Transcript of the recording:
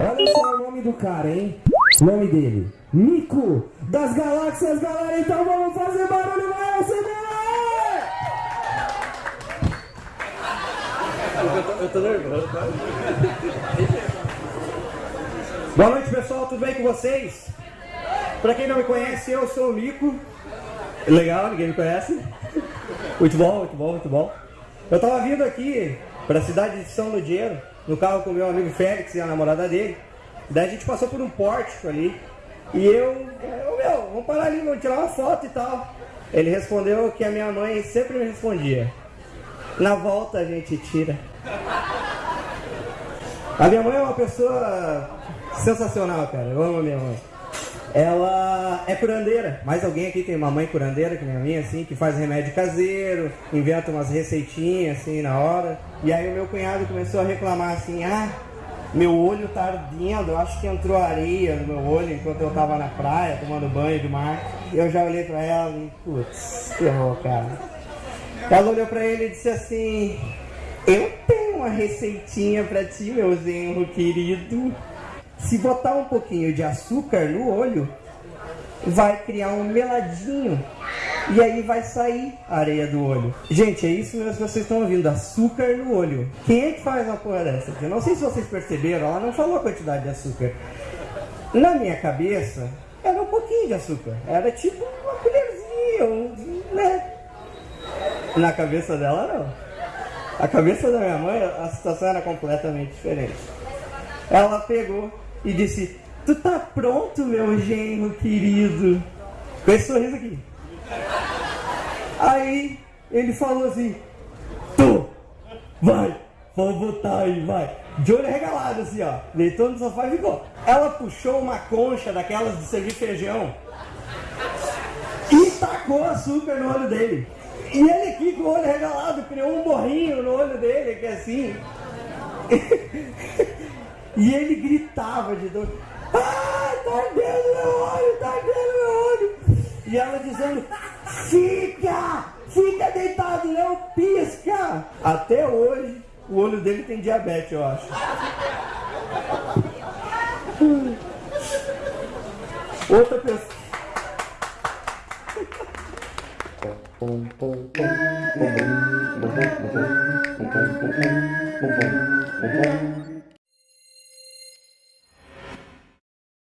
Olha só o nome do cara, hein? O nome dele. Nico das Galáxias, galera. Então vamos fazer barulho, vai, tô, eu tô nervoso, tá? Boa noite, pessoal. Tudo bem com vocês? Pra quem não me conhece, eu sou o Nico. Legal, ninguém me conhece. Muito bom, muito bom, muito bom. Eu tava vindo aqui pra cidade de São Ludieiro, no carro com meu amigo Félix e a namorada dele. Daí a gente passou por um pórtico ali. E eu, eu, meu, vamos parar ali, vamos tirar uma foto e tal. Ele respondeu que a minha mãe sempre me respondia. Na volta a gente tira. A minha mãe é uma pessoa sensacional, cara. Eu amo a minha mãe. Ela é curandeira. Mais alguém aqui tem uma mãe curandeira que nem a minha, assim, que faz remédio caseiro, inventa umas receitinhas assim na hora. E aí o meu cunhado começou a reclamar assim, ah, meu olho tá ardendo, eu acho que entrou areia no meu olho enquanto eu tava na praia tomando banho de mar. Eu já olhei pra ela e, putz, ferrou, cara. Ela olhou pra ele e disse assim, eu tenho uma receitinha pra ti, meu genro querido. Se botar um pouquinho de açúcar no olho, vai criar um meladinho. E aí vai sair a areia do olho. Gente, é isso mesmo que vocês estão ouvindo, açúcar no olho. Quem é que faz uma porra dessa? Eu não sei se vocês perceberam, ela não falou a quantidade de açúcar. Na minha cabeça, era um pouquinho de açúcar. Era tipo uma colherzinha, um, né? Na cabeça dela, não. A cabeça da minha mãe, a situação era completamente diferente. Ela pegou e disse: Tu tá pronto, meu genro querido? Com esse sorriso aqui. Aí ele falou assim: Tu, vai, vamos botar aí, vai. De olho regalado, assim, ó. Deitou no sofá e ficou. Ela puxou uma concha daquelas de servir feijão e tacou açúcar no olho dele. E ele aqui com o olho regalado criou um borrinho no olho dele, que é assim. E ele gritava de dor. Ai, tá ardendo meu olho, tá ardendo meu olho. E ela dizendo, fica, fica deitado, não pisca. Até hoje, o olho dele tem diabetes, eu acho. Outra pessoa.